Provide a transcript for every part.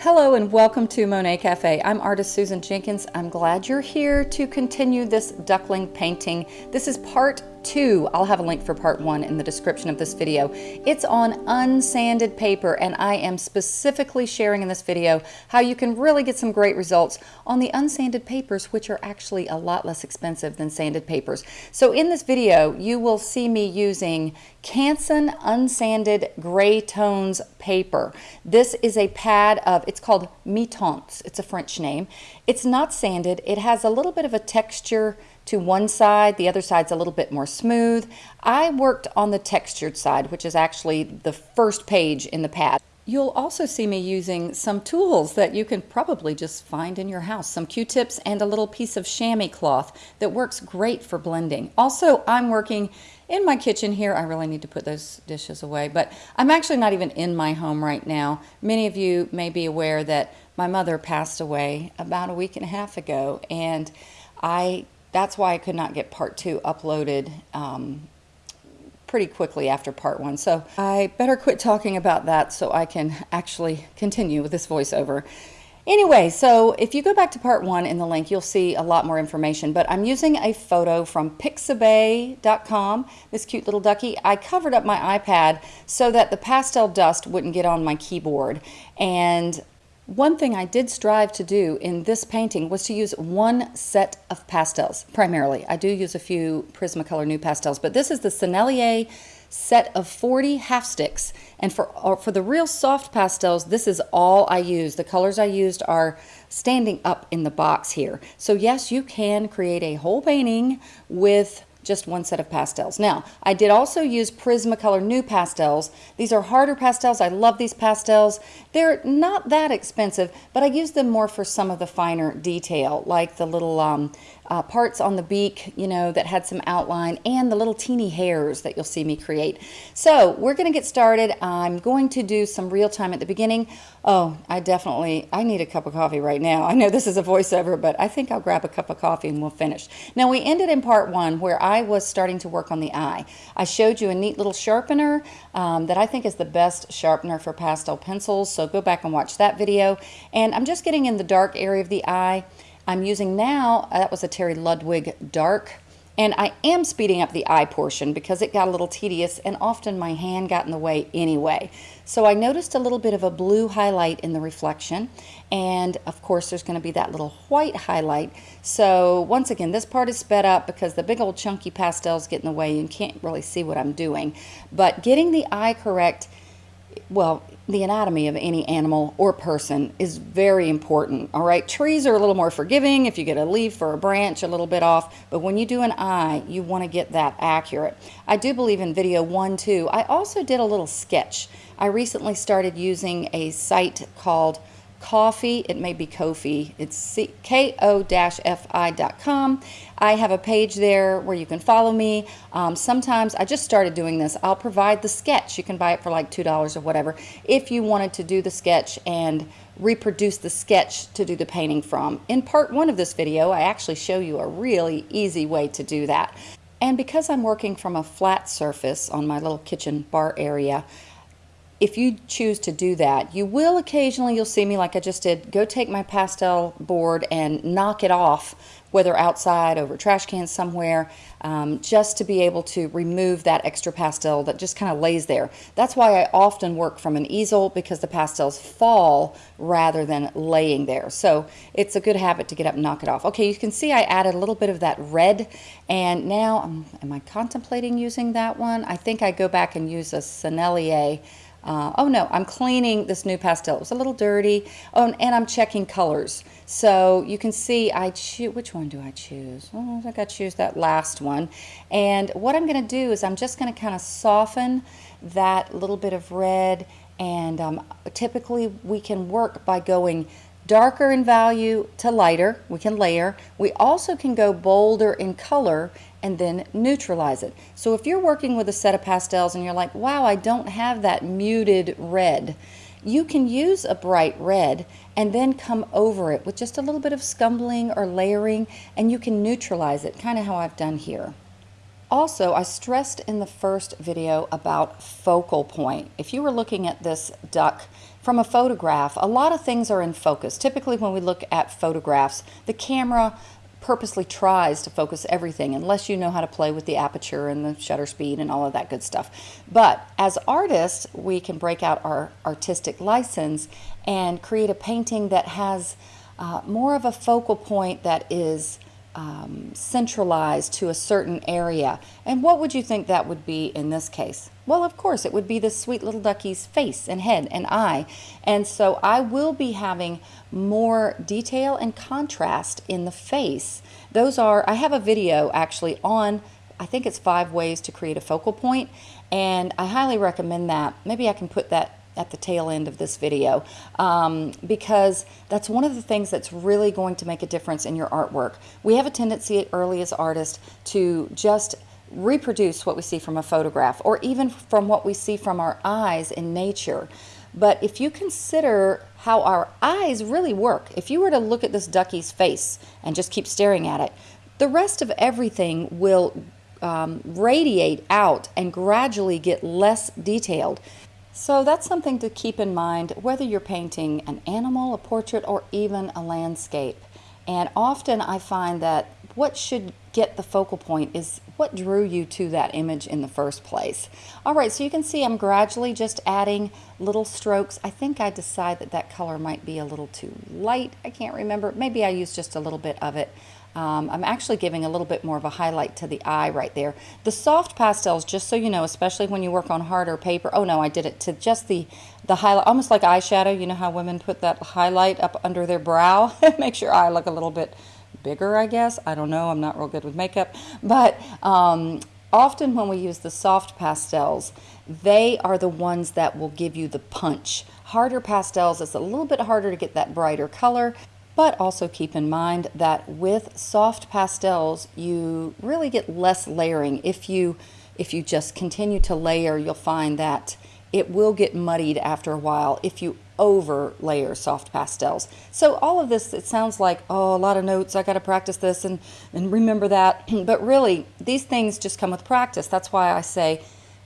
Hello and welcome to Monet Cafe. I'm artist Susan Jenkins. I'm glad you're here to continue this duckling painting. This is part two. I'll have a link for part one in the description of this video. It's on unsanded paper and I am specifically sharing in this video how you can really get some great results on the unsanded papers which are actually a lot less expensive than sanded papers. So in this video you will see me using Canson Unsanded Gray Tones paper. This is a pad of, it's called Mi-Teintes. It's a French name. It's not sanded. It has a little bit of a texture to one side, the other side's a little bit more smooth. I worked on the textured side, which is actually the first page in the pad. You'll also see me using some tools that you can probably just find in your house. Some Q-tips and a little piece of chamois cloth that works great for blending. Also, I'm working in my kitchen here. I really need to put those dishes away, but I'm actually not even in my home right now. Many of you may be aware that my mother passed away about a week and a half ago, and I that's why I could not get part two uploaded um, pretty quickly after part one. So I better quit talking about that so I can actually continue with this voiceover. Anyway, so if you go back to part one in the link, you'll see a lot more information, but I'm using a photo from pixabay.com, this cute little ducky. I covered up my iPad so that the pastel dust wouldn't get on my keyboard. And one thing I did strive to do in this painting was to use one set of pastels, primarily. I do use a few Prismacolor NuPastels, but this is the Sennelier set of 40 half sticks. And for, uh, for the real soft pastels, this is all I use. The colors I used are standing up in the box here. So yes, you can create a whole painting with just one set of pastels. Now, I did also use Prismacolor NuPastels. These are harder pastels. I love these pastels. They're not that expensive, but I use them more for some of the finer detail, like the little um, uh, parts on the beak, you know, that had some outline and the little teeny hairs that you'll see me create. So we're going to get started. I'm going to do some real time at the beginning. Oh, I definitely, I need a cup of coffee right now. I know this is a voiceover, but I think I'll grab a cup of coffee and we'll finish. Now we ended in part one where I was starting to work on the eye. I showed you a neat little sharpener um, that I think is the best sharpener for pastel pencils. So go back and watch that video. And I'm just getting in the dark area of the eye. I'm using now, uh, that was a Terry Ludwig Dark, and I am speeding up the eye portion because it got a little tedious and often my hand got in the way anyway. So I noticed a little bit of a blue highlight in the reflection and of course there's going to be that little white highlight. So once again this part is sped up because the big old chunky pastels get in the way and can't really see what I'm doing. But getting the eye correct, well the anatomy of any animal or person is very important. All right, trees are a little more forgiving if you get a leaf or a branch a little bit off, but when you do an eye, you want to get that accurate. I do believe in video one, too. I also did a little sketch. I recently started using a site called Ko-fi. It may be Kofi. It's ko-fi.com. I have a page there where you can follow me. Um, sometimes I just started doing this. I'll provide the sketch. You can buy it for like $2 or whatever if you wanted to do the sketch and reproduce the sketch to do the painting from. In part one of this video, I actually show you a really easy way to do that. And because I'm working from a flat surface on my little kitchen bar area, if you choose to do that, you will occasionally, you'll see me like I just did, go take my pastel board and knock it off, whether outside, over trash cans somewhere, um, just to be able to remove that extra pastel that just kind of lays there. That's why I often work from an easel because the pastels fall rather than laying there. So it's a good habit to get up and knock it off. Okay, you can see I added a little bit of that red and now, um, am I contemplating using that one? I think I go back and use a Sennelier uh, oh no, I'm cleaning this new pastel. It was a little dirty. Oh, and I'm checking colors. So you can see I choose, which one do I choose? Oh, I think I choose that last one. And what I'm going to do is I'm just going to kind of soften that little bit of red. And um, typically we can work by going darker in value to lighter. We can layer. We also can go bolder in color and then neutralize it. So if you're working with a set of pastels and you're like, wow, I don't have that muted red, you can use a bright red and then come over it with just a little bit of scumbling or layering and you can neutralize it, kind of how I've done here. Also, I stressed in the first video about focal point. If you were looking at this duck from a photograph, a lot of things are in focus. Typically when we look at photographs, the camera purposely tries to focus everything unless you know how to play with the aperture and the shutter speed and all of that good stuff. But as artists, we can break out our artistic license and create a painting that has uh, more of a focal point that is um, centralized to a certain area. And what would you think that would be in this case? Well, of course, it would be this sweet little duckie's face and head and eye. And so I will be having more detail and contrast in the face. Those are, I have a video actually on, I think it's five ways to create a focal point, and I highly recommend that. Maybe I can put that at the tail end of this video um, because that's one of the things that's really going to make a difference in your artwork. We have a tendency early as artists to just reproduce what we see from a photograph or even from what we see from our eyes in nature. But if you consider how our eyes really work, if you were to look at this duckie's face and just keep staring at it, the rest of everything will um, radiate out and gradually get less detailed. So that's something to keep in mind whether you're painting an animal, a portrait, or even a landscape. And often I find that what should get the focal point is what drew you to that image in the first place. All right, so you can see I'm gradually just adding little strokes. I think I decide that that color might be a little too light. I can't remember. Maybe I used just a little bit of it. Um, I'm actually giving a little bit more of a highlight to the eye right there. The soft pastels, just so you know, especially when you work on harder paper, oh no, I did it to just the, the highlight, almost like eyeshadow. You know how women put that highlight up under their brow? It makes your eye look a little bit bigger, I guess. I don't know. I'm not real good with makeup. But um, often when we use the soft pastels, they are the ones that will give you the punch. Harder pastels, it's a little bit harder to get that brighter color. But also keep in mind that with soft pastels, you really get less layering. If you, if you just continue to layer, you'll find that it will get muddied after a while if you over layer soft pastels. So all of this, it sounds like, oh, a lot of notes, I got to practice this and, and remember that. but really, these things just come with practice. That's why I say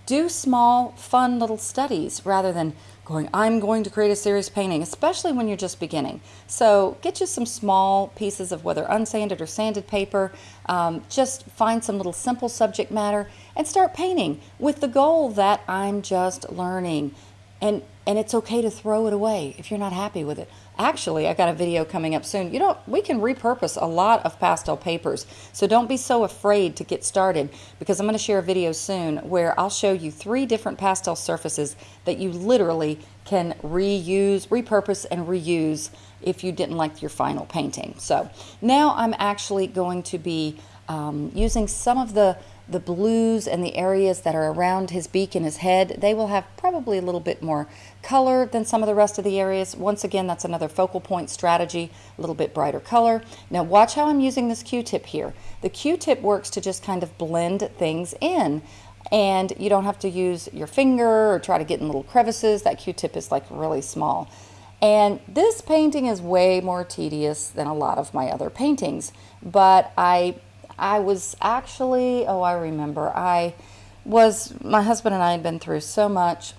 do small, fun little studies rather than going, I'm going to create a serious painting, especially when you're just beginning. So get you some small pieces of whether unsanded or sanded paper. Um, just find some little simple subject matter and start painting with the goal that I'm just learning. And, and it's okay to throw it away if you're not happy with it. Actually, I got a video coming up soon. You know, we can repurpose a lot of pastel papers. So don't be so afraid to get started because I'm going to share a video soon where I'll show you three different pastel surfaces that you literally can reuse, repurpose, and reuse if you didn't like your final painting. So now I'm actually going to be um, using some of the the blues and the areas that are around his beak and his head, they will have probably a little bit more color than some of the rest of the areas. Once again, that's another focal point strategy, a little bit brighter color. Now watch how I'm using this Q-tip here. The Q-tip works to just kind of blend things in and you don't have to use your finger or try to get in little crevices. That Q-tip is like really small. And this painting is way more tedious than a lot of my other paintings, but I I was actually, oh, I remember, I was, my husband and I had been through so much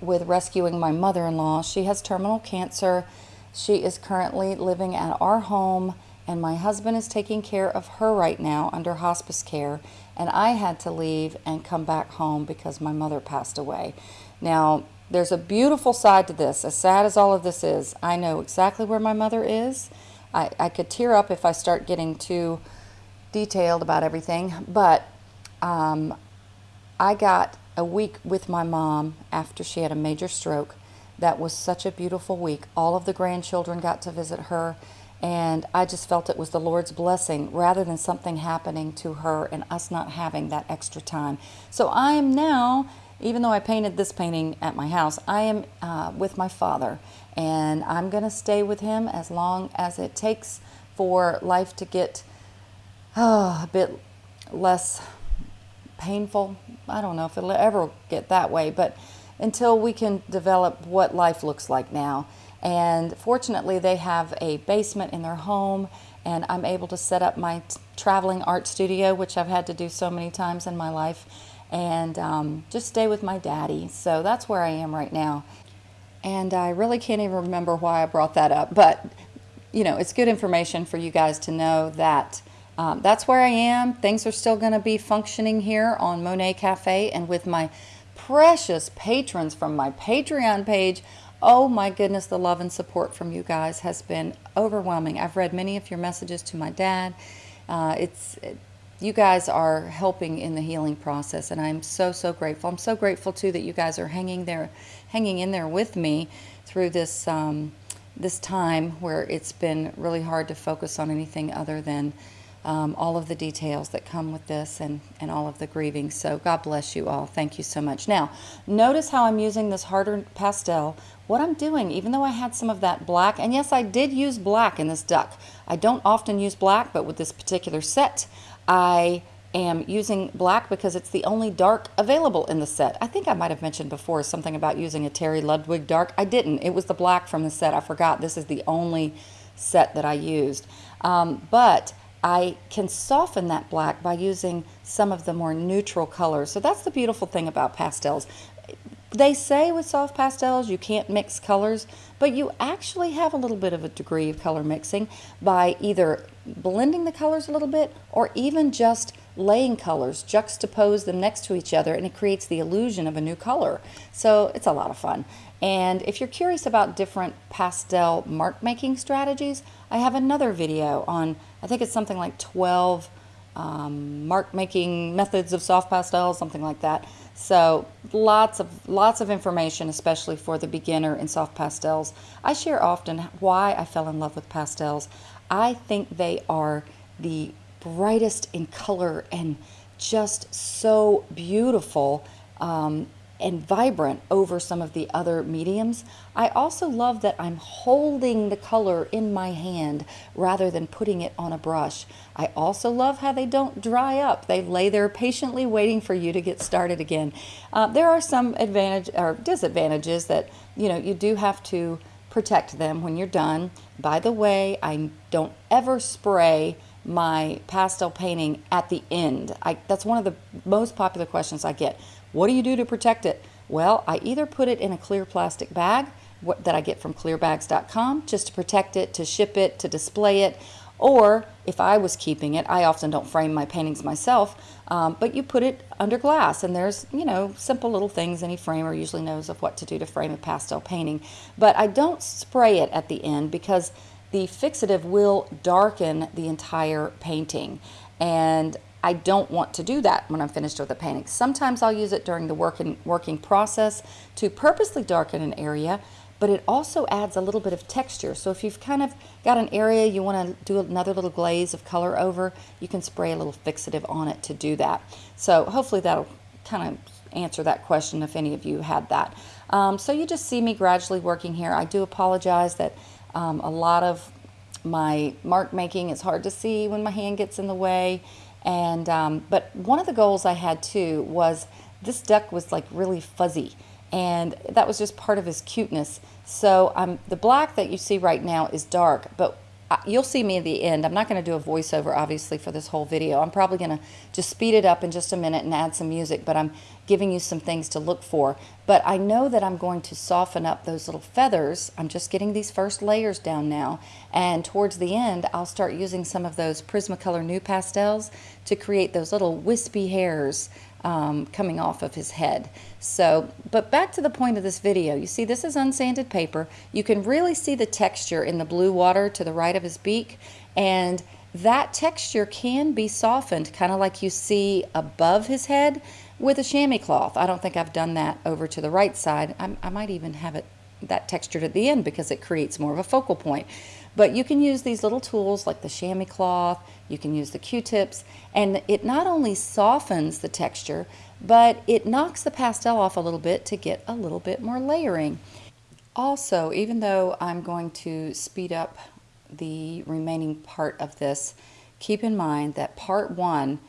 with rescuing my mother-in-law. She has terminal cancer. She is currently living at our home and my husband is taking care of her right now under hospice care and I had to leave and come back home because my mother passed away. Now, there's a beautiful side to this. As sad as all of this is, I know exactly where my mother is. I, I could tear up if I start getting too detailed about everything, but um, I got a week with my mom after she had a major stroke. That was such a beautiful week. All of the grandchildren got to visit her, and I just felt it was the Lord's blessing rather than something happening to her and us not having that extra time. So I am now, even though I painted this painting at my house, I am uh, with my father, and I'm going to stay with him as long as it takes for life to get oh, a bit less painful. I don't know if it'll ever get that way, but until we can develop what life looks like now. And fortunately, they have a basement in their home, and I'm able to set up my traveling art studio, which I've had to do so many times in my life, and um, just stay with my daddy. So that's where I am right now. And I really can't even remember why I brought that up, but you know, it's good information for you guys to know that um, that's where I am. Things are still going to be functioning here on Monet Cafe and with my precious patrons from my Patreon page. Oh my goodness, the love and support from you guys has been overwhelming. I've read many of your messages to my dad. Uh, it's it, you guys are helping in the healing process, and I'm so so grateful. I'm so grateful too that you guys are hanging there, hanging in there with me through this um, this time where it's been really hard to focus on anything other than um, all of the details that come with this and, and all of the grieving. So God bless you all. Thank you so much. Now, notice how I'm using this harder pastel. What I'm doing, even though I had some of that black, and yes, I did use black in this duck. I don't often use black, but with this particular set, I am using black because it's the only dark available in the set. I think I might have mentioned before something about using a Terry Ludwig dark. I didn't. It was the black from the set. I forgot. This is the only set that I used. Um, but I can soften that black by using some of the more neutral colors. So that's the beautiful thing about pastels. They say with soft pastels you can't mix colors, but you actually have a little bit of a degree of color mixing by either blending the colors a little bit or even just laying colors, juxtapose them next to each other, and it creates the illusion of a new color. So it's a lot of fun. And if you're curious about different pastel mark making strategies, I have another video on, I think it's something like 12 um, mark making methods of soft pastels, something like that. So lots of lots of information, especially for the beginner in soft pastels. I share often why I fell in love with pastels. I think they are the brightest in color and just so beautiful um, and vibrant over some of the other mediums. I also love that I'm holding the color in my hand rather than putting it on a brush. I also love how they don't dry up. They lay there patiently waiting for you to get started again. Uh, there are some advantage or disadvantages that you know you do have to protect them when you're done. By the way, I don't ever spray my pastel painting at the end. I, that's one of the most popular questions I get. What do you do to protect it? Well, I either put it in a clear plastic bag that I get from clearbags.com just to protect it, to ship it, to display it, or if I was keeping it, I often don't frame my paintings myself, um, but you put it under glass and there's, you know, simple little things any framer usually knows of what to do to frame a pastel painting. But I don't spray it at the end because the fixative will darken the entire painting. And I don't want to do that when I'm finished with the painting. Sometimes I'll use it during the working, working process to purposely darken an area, but it also adds a little bit of texture. So if you've kind of got an area you want to do another little glaze of color over, you can spray a little fixative on it to do that. So hopefully that'll kind of answer that question if any of you had that. Um, so you just see me gradually working here. I do apologize that um, a lot of my mark making is hard to see when my hand gets in the way. And um, but one of the goals I had too was this duck was like really fuzzy, and that was just part of his cuteness. So um, the black that you see right now is dark, but you'll see me at the end. I'm not going to do a voiceover, obviously, for this whole video. I'm probably going to just speed it up in just a minute and add some music, but I'm giving you some things to look for. But I know that I'm going to soften up those little feathers. I'm just getting these first layers down now. And towards the end, I'll start using some of those Prismacolor NuPastels to create those little wispy hairs um, coming off of his head. So, but back to the point of this video, you see this is unsanded paper. You can really see the texture in the blue water to the right of his beak and that texture can be softened kind of like you see above his head with a chamois cloth. I don't think I've done that over to the right side. I, I might even have it that textured at the end because it creates more of a focal point. But you can use these little tools like the chamois cloth, you can use the Q-tips, and it not only softens the texture, but it knocks the pastel off a little bit to get a little bit more layering. Also, even though I'm going to speed up the remaining part of this, keep in mind that part one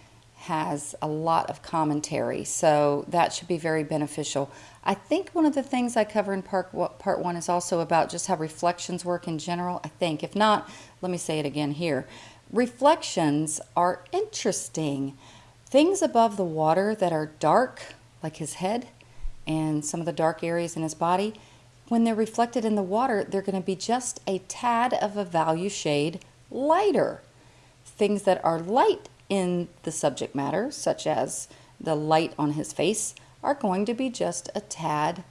has a lot of commentary, so that should be very beneficial. I think one of the things I cover in part, part one is also about just how reflections work in general. I think. If not, let me say it again here. Reflections are interesting. Things above the water that are dark, like his head and some of the dark areas in his body, when they're reflected in the water, they're going to be just a tad of a value shade lighter. Things that are light in the subject matter, such as the light on his face, are going to be just a tad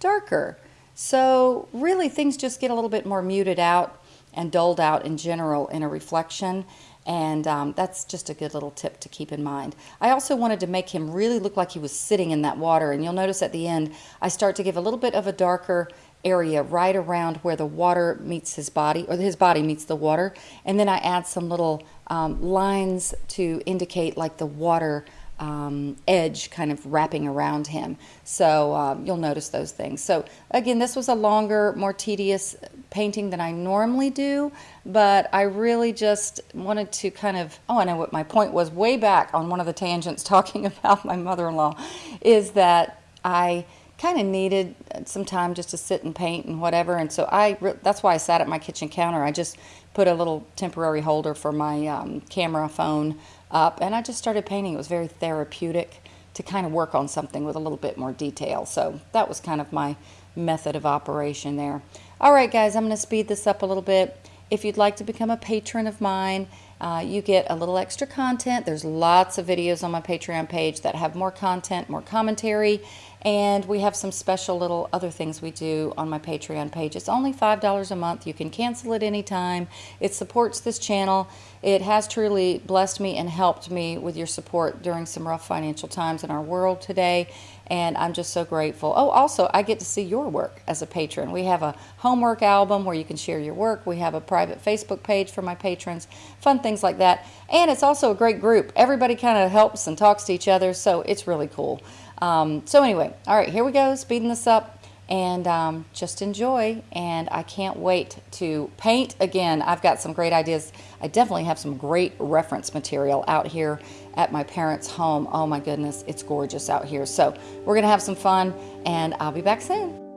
darker. So really things just get a little bit more muted out and dulled out in general in a reflection and um, that's just a good little tip to keep in mind. I also wanted to make him really look like he was sitting in that water and you'll notice at the end I start to give a little bit of a darker area right around where the water meets his body or his body meets the water and then I add some little um, lines to indicate like the water um, edge kind of wrapping around him. So um, you'll notice those things. So again, this was a longer, more tedious painting than I normally do, but I really just wanted to kind of, oh, I know what my point was way back on one of the tangents talking about my mother-in-law, is that I kind of needed some time just to sit and paint and whatever. And so I, that's why I sat at my kitchen counter. I just put a little temporary holder for my um, camera phone up and I just started painting. It was very therapeutic to kind of work on something with a little bit more detail. So that was kind of my method of operation there. All right, guys, I'm going to speed this up a little bit. If you'd like to become a patron of mine, uh, you get a little extra content. There's lots of videos on my Patreon page that have more content, more commentary, and we have some special little other things we do on my Patreon page. It's only $5 a month. You can cancel it anytime. It supports this channel. It has truly blessed me and helped me with your support during some rough financial times in our world today and I'm just so grateful. Oh, also, I get to see your work as a patron. We have a homework album where you can share your work. We have a private Facebook page for my patrons, fun things like that. And it's also a great group. Everybody kind of helps and talks to each other, so it's really cool. Um, so anyway, all right, here we go, speeding this up and um, just enjoy. And I can't wait to paint again. I've got some great ideas. I definitely have some great reference material out here at my parents' home. Oh my goodness, it's gorgeous out here. So we're to have some fun, and I'll be back soon.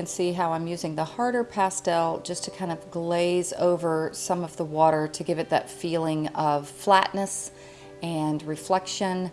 Can see how I'm using the harder pastel just to kind of glaze over some of the water to give it that feeling of flatness and reflection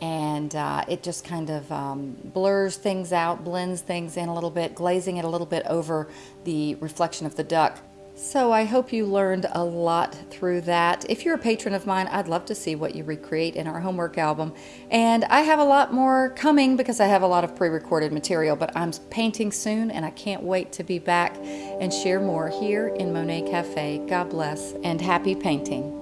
and uh, it just kind of um, blurs things out, blends things in a little bit, glazing it a little bit over the reflection of the duck. So I hope you learned a lot through that. If you're a patron of mine, I'd love to see what you recreate in our homework album. And I have a lot more coming because I have a lot of pre-recorded material, but I'm painting soon and I can't wait to be back and share more here in Monet Cafe. God bless and happy painting.